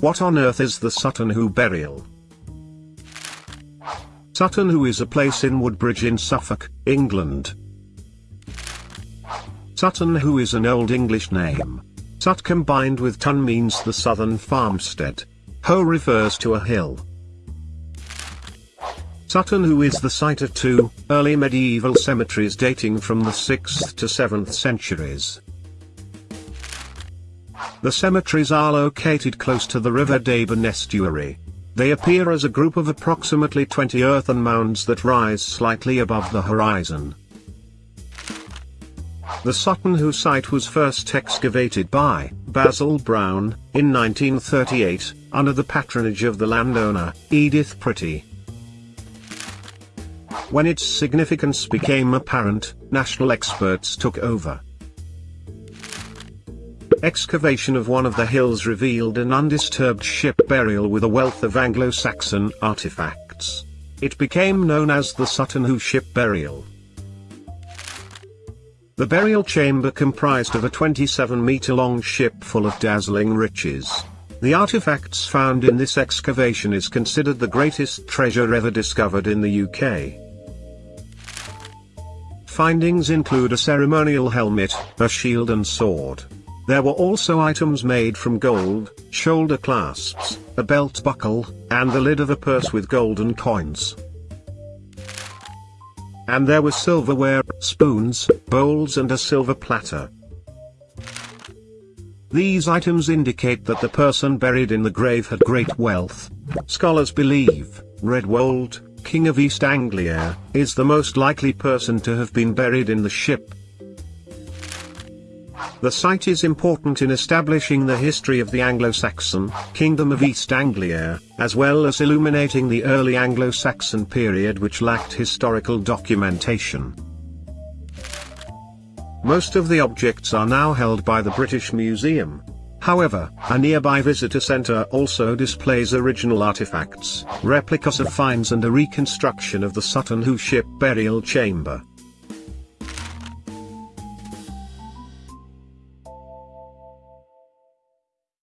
What on earth is the Sutton Hoo burial? Sutton Hoo is a place in Woodbridge in Suffolk, England. Sutton Hoo is an Old English name. Sut combined with Tun means the southern farmstead. Ho refers to a hill. Sutton Hoo is the site of two early medieval cemeteries dating from the 6th to 7th centuries. The cemeteries are located close to the River Deben estuary. They appear as a group of approximately 20 earthen mounds that rise slightly above the horizon. The Sutton Hoo site was first excavated by Basil Brown in 1938 under the patronage of the landowner Edith Pretty. When its significance became apparent, national experts took over. Excavation of one of the hills revealed an undisturbed ship burial with a wealth of Anglo-Saxon artifacts. It became known as the Sutton Hoo Ship Burial. The burial chamber comprised of a 27-meter-long ship full of dazzling riches. The artifacts found in this excavation is considered the greatest treasure ever discovered in the UK. Findings include a ceremonial helmet, a shield and sword. There were also items made from gold, shoulder clasps, a belt buckle, and the lid of a purse with golden coins. And there was silverware, spoons, bowls and a silver platter. These items indicate that the person buried in the grave had great wealth. Scholars believe, Raedwald, King of East Anglia, is the most likely person to have been buried in the ship, the site is important in establishing the history of the Anglo-Saxon Kingdom of East Anglia, as well as illuminating the early Anglo-Saxon period which lacked historical documentation. Most of the objects are now held by the British Museum. However, a nearby visitor centre also displays original artifacts, replicas of finds and a reconstruction of the Sutton Hoo ship burial chamber.